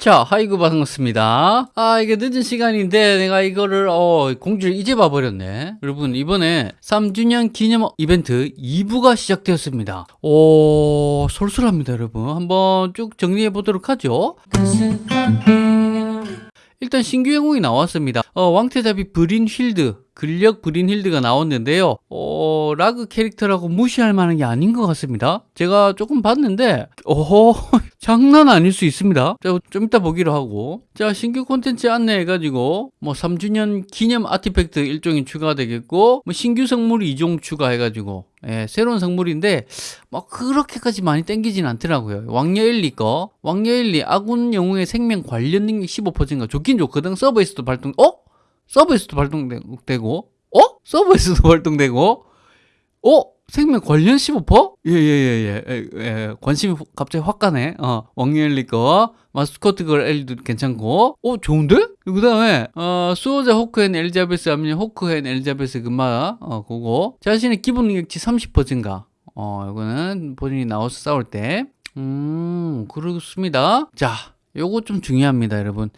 자, 하이구 반갑습니다. 아, 이게 늦은 시간인데 내가 이거를 어, 공지를 이제 봐버렸네. 여러분, 이번에 3주년 기념 이벤트 2부가 시작되었습니다. 오, 쏠쏠합니다, 여러분. 한번 쭉 정리해 보도록 하죠. 일단 신규 영웅이 나왔습니다. 어, 왕태잡이 브린 힐드, 근력 브린 힐드가 나왔는데요. 어, 라그 캐릭터라고 무시할 만한 게 아닌 것 같습니다. 제가 조금 봤는데, 오호, 장난 아닐 수 있습니다. 자, 좀 이따 보기로 하고. 자, 신규 콘텐츠 안내해가지고, 뭐 3주년 기념 아티팩트 일종이 추가되겠고, 뭐 신규 성물 2종 추가해가지고, 예, 새로운 성물인데, 뭐 그렇게까지 많이 땡기진 않더라고요. 왕녀 1, 2 거. 왕녀 1, 2 아군 영웅의 생명 관련 능력 15%가 좋긴 좋거든. 서버에서도 발동, 어? 서버에서도 발동되고, 어? 서버에서도 발동되고, 어? 생명 관련 15%? 예, 예, 예, 예, 예, 관심이 갑자기 확 가네. 어, 왕열리 거, 마스코트 걸 엘리도 괜찮고, 어, 좋은데? 그 다음에, 어, 수호자 호크앤 엘리자베스 하면 호크앤 엘리자베스 금마, 어, 그거. 자신의 기본 능력치 30% 증가. 어, 이거는 본인이 나와서 싸울 때. 음, 그렇습니다. 자, 요거 좀 중요합니다, 여러분.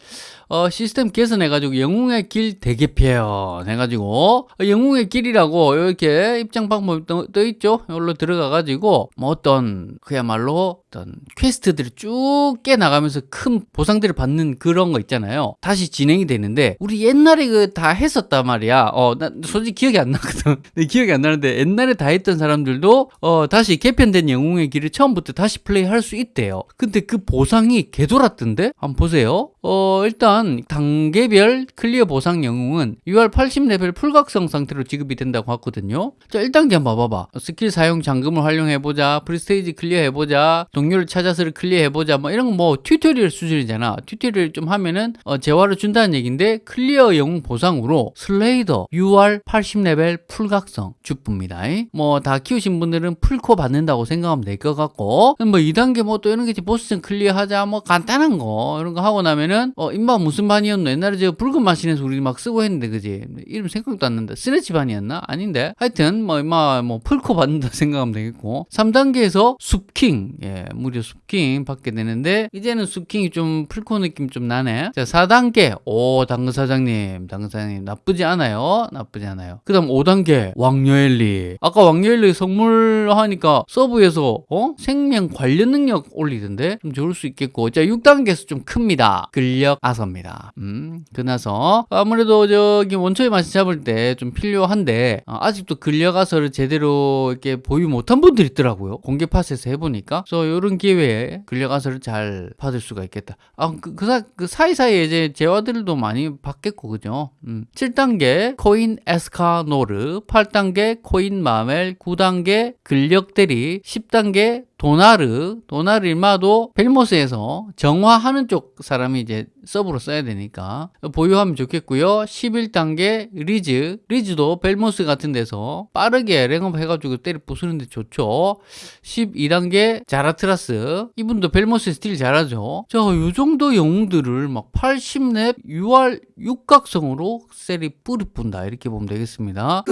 어, 시스템 개선해 가지고 영웅의 길 대개편 해가지고 어, 영웅의 길이라고 이렇게 입장 방법이 떠, 떠 있죠. 이걸로 들어가 가지고 뭐 어떤 그야말로 어떤 퀘스트들을 쭉 깨 나가면서 큰 보상들을 받는 그런 거 있잖아요. 다시 진행이 되는데 우리 옛날에 그 다 했었단 말이야. 어, 나 솔직히 기억이 안 나거든. 기억이 안 나는데 옛날에 다 했던 사람들도 어, 다시 개편된 영웅의 길을 처음부터 다시 플레이할 수 있대요. 근데 그 보상이 개돌았던데? 한번 보세요. 어, 일단 단계별 클리어 보상 영웅은 6월 80레벨 풀각성 상태로 지급이 된다고 하거든요. 자, 1단계 한번 봐봐봐. 스킬 사용 잠금을 활용해보자. 프리스테이지 클리어해보자. 동료를 찾아서 클리어해보자. 뭐 이런 거 뭐 튜토리얼 수준이잖아. 튜토리얼 좀 하면은 어, 재화를 준다는 얘기인데 클리어 영웅 보상으로 슬레이더 6월 80레벨 풀각성 주쁩니다. 뭐 다 키우신 분들은 풀코 받는다고 생각하면 될 것 같고 뭐 2단계 뭐 또 이런 게 보스전 클리어하자 뭐 간단한 거 이런 거 하고 나면 보면은 어 인바 무슨 반이었노? 옛날에 저 붉은 마신에서 우리 막 쓰고 했는데 그지? 이름 생각도 안 난다. 스레치 반이었나? 아닌데. 하여튼 뭐 인마 뭐 풀코 받는다 생각하면 되겠고. 3단계에서 숲킹. 예 무려 숲킹 받게 되는데 이제는 숲킹이 좀 풀코 느낌 좀 나네. 자 4단계. 오 당근 사장님. 당근 사장님 나쁘지 않아요. 나쁘지 않아요. 그 다음 5단계. 왕녀엘리. 아까 왕녀엘리 선물 하니까 서브에서 어? 생명 관련 능력 올리던데? 좀 좋을 수 있겠고. 자 6단계 에서 좀 큽니다 근력 아서입니다. 음, 그나서 아무래도 저기 원초의 맛이 잡을 때 좀 필요한데 어, 아직도 근력 아서를 제대로 이렇게 보유 못한 분들이 있더라고요. 공개 파스에서 해보니까. 그래서 이런 기회에 근력 아서를 잘 받을 수가 있겠다. 아, 그, 그, 사, 그 사이사이에 이제 재화들도 많이 받겠고, 그죠? 음. 7단계 코인 에스카노르, 8단계 코인 마멜, 9단계 근력 대리, 10단계 도나르, 도나르 일마도 벨모스에서 정화하는 쪽 사람이 이제 서브로 써야 되니까 보유하면 좋겠고요. 11단계 리즈, 리즈도 벨모스 같은 데서 빠르게 랭업 해가지고 때려 부수는데 좋죠. 12단계 자라트라스, 이분도 벨모스 스틸 잘하죠. 자, 요 정도 영웅들을 막 80렙 6월 풀각성으로 쎄리 뿌리뿐다 이렇게 보면 되겠습니다.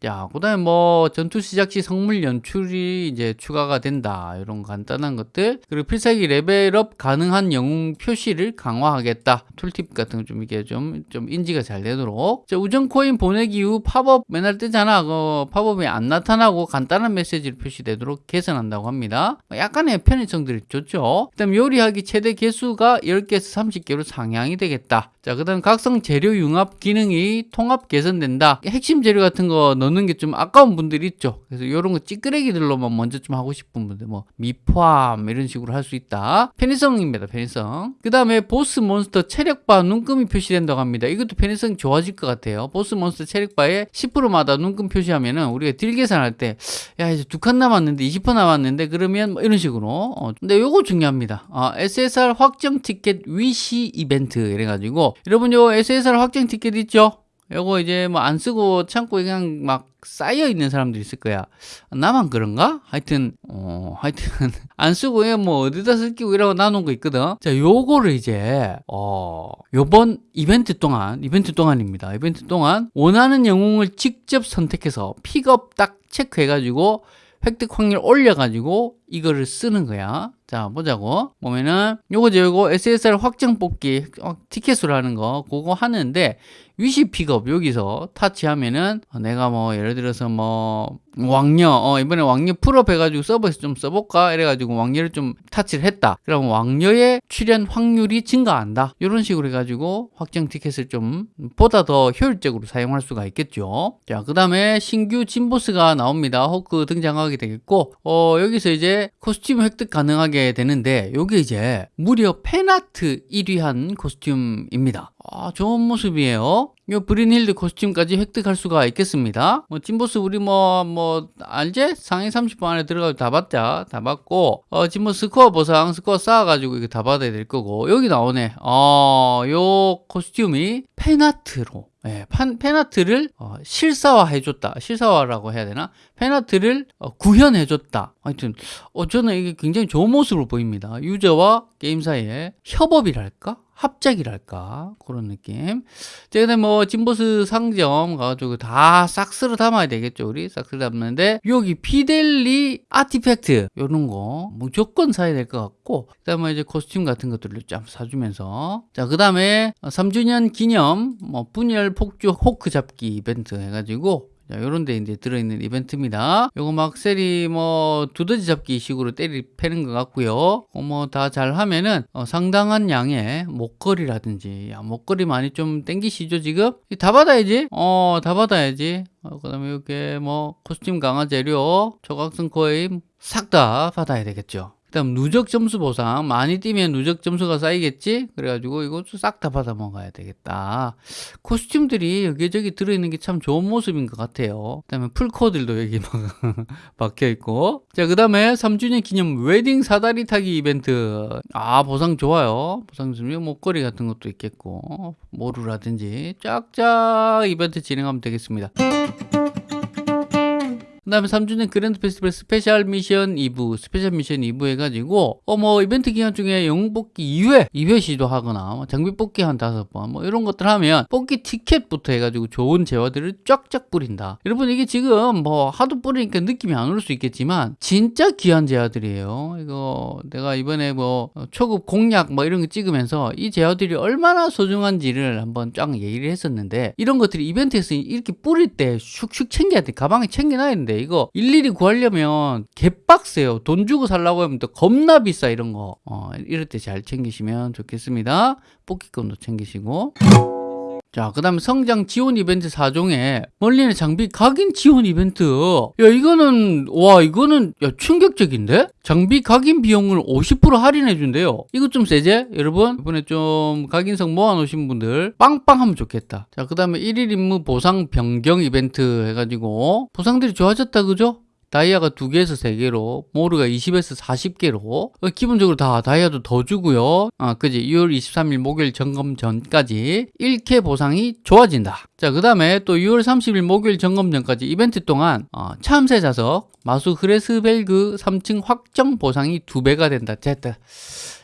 자, 그 다음에 뭐 전투 시작 시 성물 연출이 이제 추가가 된다. 이런 간단한 것들 그리고 필살기 level up 가능한 영웅 표시를 강화하겠다. tooltip 같은 거 좀 이게 좀, 좀 인지가 잘 되도록. 자, 우정 코인 보내기 후 popup 맨날 뜨잖아. 그 popup이 안 나타나고 간단한 메시지를 표시되도록 개선한다고 합니다. 약간의 편의성들이 좋죠. 그 다음 요리하기 최대 개수가 10개에서 30개로 상향이 되겠다 자, 그 다음 각성 재료 융합 기능이 통합 개선된다. 핵심 재료 같은 거 넣는 게 좀 아까운 분들이 있죠. 그래서 이런 거 찌끄레기들로만 먼저 좀 하고 싶은 분들, 뭐, 미포함, 이런 식으로 할 수 있다. 편의성입니다, 편의성. 그 다음에 보스 몬스터 체력바 눈금이 표시된다고 합니다. 이것도 편의성이 좋아질 것 같아요. 보스 몬스터 체력바에 10%마다 눈금 표시하면은 우리가 deal 계산할 때, 야, 이제 두 칸 남았는데, 20% 남았는데, 그러면 뭐 이런 식으로. 어, 근데 요거 중요합니다. 어, SSR 확정 티켓 wish 이벤트 이래가지고, 여러분 요 SSR 확정 티켓 있죠? 요거 이제 뭐 안 쓰고 창고에 그냥 막 쌓여 있는 사람들이 있을 거야. 나만 그런가? 하여튼 어 하여튼 안 쓰고 뭐 어디다 쓸 기고 이러고 놔둔 거 있거든. 자, 요거를 이제 어 요번 이벤트 동안 이벤트 동안입니다. 이벤트 동안 원하는 영웅을 직접 선택해서 픽업 딱 체크해 가지고 획득 확률 올려 가지고 이거를 쓰는 거야. 자, 보자고. 보면은, 요거죠, 요거 SSR 확정 뽑기, 어, 티켓으로 하는 거, 그거 하는데, wish pickup, 여기서 타치하면은, 어, 내가 뭐, 예를 들어서 뭐, 왕녀, 어, 이번에 왕녀 full up 해가지고 서버에서 좀 써볼까? 이래가지고 왕녀를 좀 타치를 했다. 그러면 왕녀의 출연 확률이 증가한다. 이런 식으로 해가지고 확정 티켓을 좀 보다 더 효율적으로 사용할 수가 있겠죠. 자, 그 다음에 신규 진보스가 나옵니다. 호크 등장하게 되겠고, 어, 여기서 이제 costume 획득 가능하게 되는데, 요게 이제 무려 fan art 1위한 costume입니다. 아, 좋은 모습이에요. 요 브륀힐드 costume까지 획득할 수가 있겠습니다. 뭐 진보스 우리 뭐뭐 뭐, 알제? 상위 30번 안에 들어가서 다 받자. 다 받고 어 뭐 스코어 보상 스코어 쌓아가지고 이거 다 받아야 될 거고 여기 나오네. 어요 코스튬이 팬아트로 예, 판, fan art를 어, 실사화해줬다. 실사화라고 해야 되나? fan art를 어, 구현해줬다. 하여튼, 어, 저는 이게 굉장히 좋은 모습으로 보입니다. 유저와 게임 사이에 협업이랄까? 합작이랄까? 그런 느낌. 자 그다음 뭐 진보스 상점 가가지고 다싹 쓸어 담아야 되겠죠 우리? 싹 쓸어 담는데 여기 피델리 아티팩트 요런 거 무조건 사야 될 것 같고 그 다음에 이제 코스튬 같은 것들을 좀 사주면서. 자 그 다음에 3주년 기념 뭐 분열 폭주 호크 잡기 이벤트 해가지고 자, 요런 데 이제 들어있는 이벤트입니다. 요거 막 셀이 뭐 두더지 잡기 식으로 때리 패는 것 같고요. 어, 뭐다 잘 하면은 어, 상당한 양의 목걸이라든지 야, 목걸이 많이 좀 땡기시죠 지금? 다 받아야지. 어, 다 받아야지. 어, 그 다음에 이렇게 뭐 코스튬 강화 재료, 조각성 코인 싹 다 받아야 되겠죠. 그다음 누적 점수 보상. 많이 뛰면 누적 점수가 쌓이겠지? 그래가지고 이것도 싹 다 받아 먹어야 되겠다. 코스튬들이 여기저기 들어있는 게 참 좋은 모습인 것 같아요. 그다음에 풀코들도 여기 막 박혀 있고. 자 그 다음에 3주년 기념 웨딩 사다리 타기 이벤트. 아 보상 좋아요. 보상 좀 목걸이 같은 것도 있겠고 모루라든지 쫙쫙 이벤트 진행하면 되겠습니다 그 다음에 3주년 grand 페스티벌 스페셜 미션 2부 스페셜 미션 2부 해가지고 어 뭐 이벤트 기간 중에 영웅 뽑기 2회 2회 시도하거나 뭐 장비 뽑기 한 다섯 번 뭐 이런 것들 하면 뽑기 티켓부터 해가지고 좋은 재화들을 쫙쫙 뿌린다. 여러분 이게 지금 뭐 하도 뿌리니까 느낌이 안 올 수 있겠지만 진짜 귀한 재화들이에요. 이거 내가 이번에 뭐 초급 공략 뭐 이런 거 찍으면서 이 재화들이 얼마나 소중한지를 한번 쫙 얘기를 했었는데 이런 것들이 이벤트에서 이렇게 뿌릴 때 슉슉 챙겨야 돼. 가방에 챙겨놔야 되는데 이거 일일이 구하려면 개빡세요. 돈 주고 살라고 하면 또 겁나 비싸 이런 거. 어, 이럴 때 잘 챙기시면 좋겠습니다. 뽑기권도 챙기시고. 자, 그 다음에 성장 지원 이벤트 4종에 멀리는 장비 각인 지원 이벤트. 야, 이거는, 와, 이거는, 야, 충격적인데? 장비 각인 비용을 50% 할인해준대요. 이거 좀 세제? 여러분? 이번에 좀 각인성 모아놓으신 분들 빵빵 하면 좋겠다. 자, 그 다음에 1일 임무 보상 변경 이벤트 해가지고 보상들이 좋아졌다, 그죠? 다이아가 2개에서 3개로 모르가 20에서 40개로 어, 기본적으로 다 다이아도 더 주고요. 아 그지? 6월 23일 목요일 점검 전까지 1캐 보상이 좋아진다. 자 그 다음에 또 6월 30일 목요일 점검 전까지 이벤트 동안 어, 참새 자석 마수 흐레스벨그 3층 확정 보상이 2배가 된다. 됐다.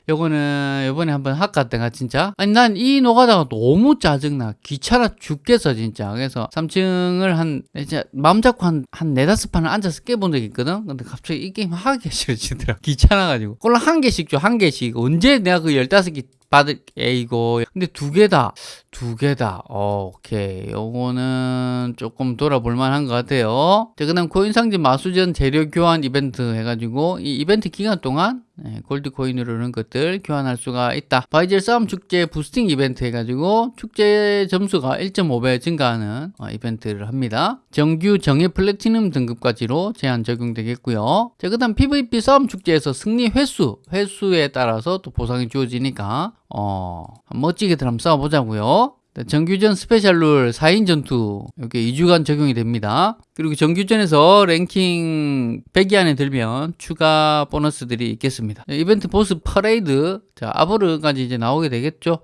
요거는 요번에 한번 할까 내가 진짜. 아니 난 이 노가다가 너무 짜증나. 귀찮아 죽겠어 진짜. 그래서 3층을 한 이제 마음 잡고 한, 한 네다섯 판을 앉아서 깨본 적이 있거든? 근데 갑자기 이 게임 하기 싫어지더라 귀찮아가지고. 꼴로 한 개씩 줘 한 개씩. 언제 내가 그 15개 받을 에이고 근데 두 개다 두 개다. 오케이. 요거는 조금 돌아볼 만한 것 같아요. 자 그 다음 코인 상점 마수전 재료 교환 이벤트 해가지고 이 이벤트 기간 동안 네, 골드 코인으로 이런 것들 교환할 수가 있다 바이젤 싸움 축제 boosting 이벤트 해가지고 축제 점수가 1.5배 증가하는 어, 이벤트를 합니다 정규 정예 플래티넘 등급까지로 제한 적용되겠고요 자 그 다음 PVP 싸움 축제에서 승리 횟수 횟수에 따라서 또 보상이 주어지니까 어, 멋지게들 한번 싸워보자고요. 네, 정규전 스페셜 룰 4인 전투 이렇게 2주간 적용이 됩니다. 그리고 정규전에서 랭킹 100위 안에 들면 추가 보너스들이 있겠습니다. 네, 이벤트 보스 퍼레이드 자 아보르까지 이제 나오게 되겠죠.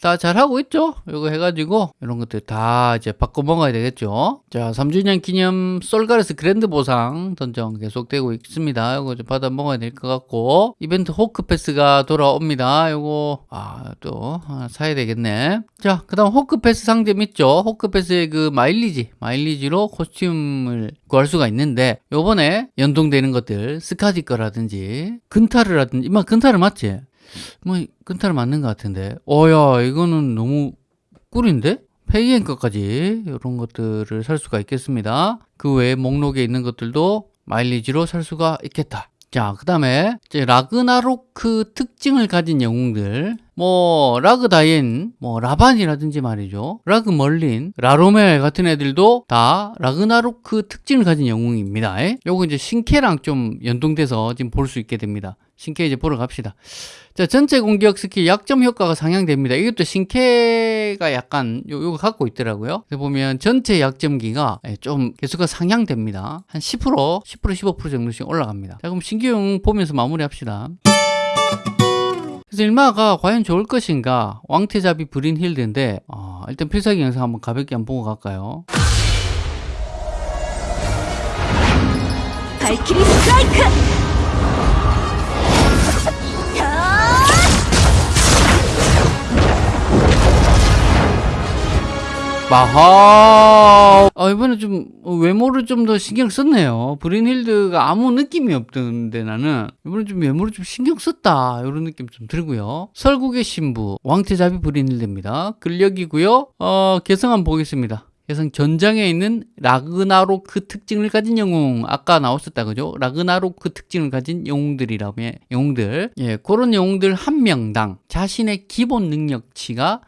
다 잘하고 있죠. 이거 해가지고 이런 것들 다 이제 바꿔 먹어야 되겠죠. 자 3주년 기념 솔가레스 grand 보상 던전 계속되고 있습니다. 이거 좀 받아 먹어야 될 것 같고 이벤트 호크 패스가 돌아옵니다. 이거 아 또 사야 되겠네. 자 그 다음 호크 패스 상점 있죠. 호크 패스의 그 마일리지 마일리지로 costume 아이템을 구할 수가 있는데 요번에 연동되는 것들 스카디 거라든지 근타르라든지 이마 근타르 맞지? 뭐 근타르 맞는 것 같은데 어 야 이거는 너무 꿀인데? 페이엔 것까지 이런 것들을 살 수가 있겠습니다 그 외에 목록에 있는 것들도 마일리지로 살 수가 있겠다 자, 그 다음에 라그나로크 특징을 가진 영웅들 뭐 라그다인, 뭐 라반이라든지 말이죠. 라그 멀린, 라로멜 같은 애들도 다 라그나로크 특징을 가진 영웅입니다. 에? 요거 이제 신캐랑 좀 연동돼서 지금 볼 수 있게 됩니다. 신캐 이제 보러 갑시다. 자, 전체 공격 스킬 약점 효과가 상향됩니다. 이것도 신캐가 약간 요, 요거 갖고 있더라고요. 보면 전체 약점기가 예, 좀 개수가 상향됩니다. 한 10%, 10%, 15% 정도씩 올라갑니다. 자, 그럼 신규용 보면서 마무리합시다. 그래서 일마가 과연 좋을 것인가? 왕태잡이 브린 힐드인데 어, 일단 필살기 영상 한번 가볍게 한번 보고 갈까요? 발키리 스트라이크! 마하 아, 이번에 좀 외모를 좀 더 신경 썼네요. 브린힐드가 아무 느낌이 없던데 나는 이번에 좀 외모를 좀 신경 썼다. 이런 느낌 좀 들고요. 설국의 신부 왕태자비 브린힐드입니다. 근력이고요. 어 개성 한번 보겠습니다. 개성 전장에 있는 라그나로크 특징을 가진 영웅. 아까 나왔었다 그죠? 라그나로크 특징을 가진 영웅들이라며 영웅들. 예 그런 영웅들 한 명당 자신의 기본 능력치가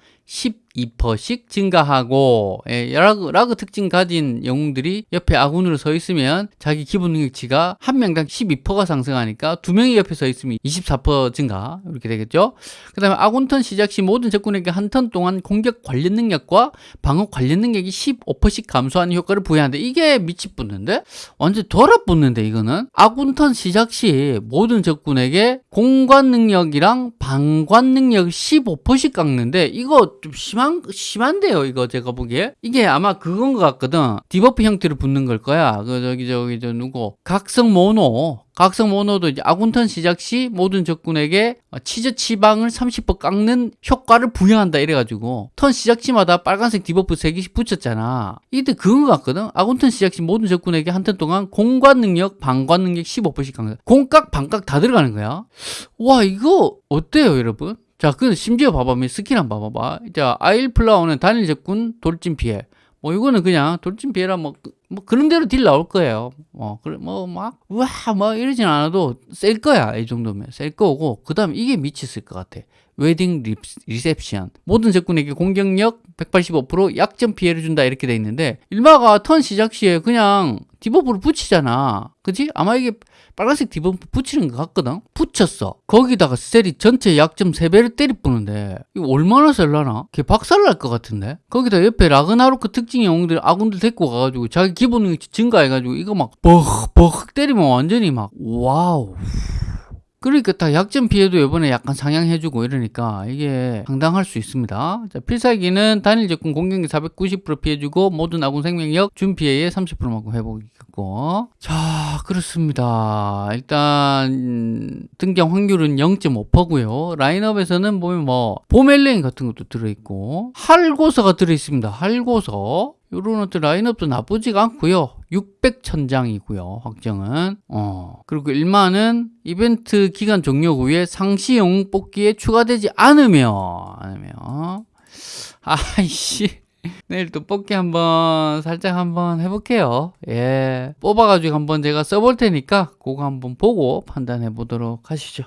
12%씩 증가하고 예, 라그, 라그 특징 가진 영웅들이 옆에 아군으로 서 있으면 자기 기본 능력치가 한 명당 12%가 상승하니까 두 명이 옆에 서 있으면 24% 증가 이렇게 되겠죠? 그 다음에 아군 턴 시작 시 모든 적군에게 한 턴 동안 공격 관련 능력과 방어 관련 능력이 15%씩 감소하는 효과를 부여하는데 이게 미치 뿟는데? 완전 돌아 뿟는데 이거는? 아군 턴 시작 시 모든 적군에게 공관 능력이랑 방관 능력 15%씩 깎는데 이거 좀 심한 심한데요 이거 제가 보기에. 이게 아마 그건 것 같거든. debuff 형태로 붙는 걸 거야. 그 저기 저기 저 누구? 각성 모노. 각성 모노도 이제 아군턴 시작 시 모든 적군에게 치즈 치방을 30% 깎는 효과를 부여한다 이래가지고 턴 시작 시마다 빨간색 debuff 3개씩 붙였잖아. 이때 그거 같거든. 아군턴 시작 시 모든 적군에게 한 턴 동안 공관 능력 방관 능력 15%씩 강화 공각 방각 다 들어가는 거야. 와 이거 어때요 여러분 자, 그 심지어 봐봐. 스킬 한번 봐봐봐. 자, aisle flower는 단일 적군 돌진 피해. 뭐 이거는 그냥 돌진 피해라 뭐, 뭐 그런 대로 딜 나올 거예요. 뭐 그래 뭐막 우와 뭐 이러진 않아도 셀 거야 이 정도면 셀 거고 그다음 이게 미쳤을 것 같아. wedding reception 모든 적군에게 공격력 185% 약점 피해를 준다 이렇게 돼 있는데 일마가 턴 시작 시에 그냥 debuff를 붙이잖아. 그지 아마 이게 빨간색 debuff 붙이는 것 같거든? 붙였어. 거기다가 셀이 전체 약점 3배를 때리 뿌는데 이거 얼마나 셀라나? 걔 박살날 것 같은데? 거기다 옆에 라그나로크 특징 영웅들 아군들 데리고 가가지고 자기 기본 능력치 증가해가지고 이거 막 벅벅 때리면 완전히 막 wow 그러니까 다 약점 피해도 이번에 약간 상향해주고 이러니까 이게 상당할 수 있습니다. 자, 필살기는 단일 적군 공격력 490% 피해주고 모든 아군 생명력 준 피해의 30%만큼 회복이겠고 자 그렇습니다. 일단 등장 확률은 0.5%고요. 라인업에서는 보면 뭐 보멜레인 같은 것도 들어있고 할고서가 들어있습니다. 할고서 요런 어떤 라인업도 나쁘지가 않고요 600천 장이고요 확정은. 어 그리고 1만은 이벤트 기간 종료 후에 상시 영웅 뽑기에 추가되지 않으면 않으면 아이씨. 내일 또 뽑기 한번 살짝 한번 해볼게요. 예. 뽑아가지고 한번 제가 써볼 테니까 그거 한번 보고 판단해 보도록 하시죠